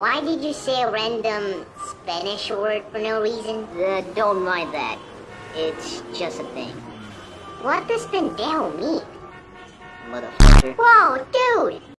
Why did you say a random Spanish word for no reason? Uh, don't mind that. It's just a thing. What does pendejo mean? Motherfucker. Whoa!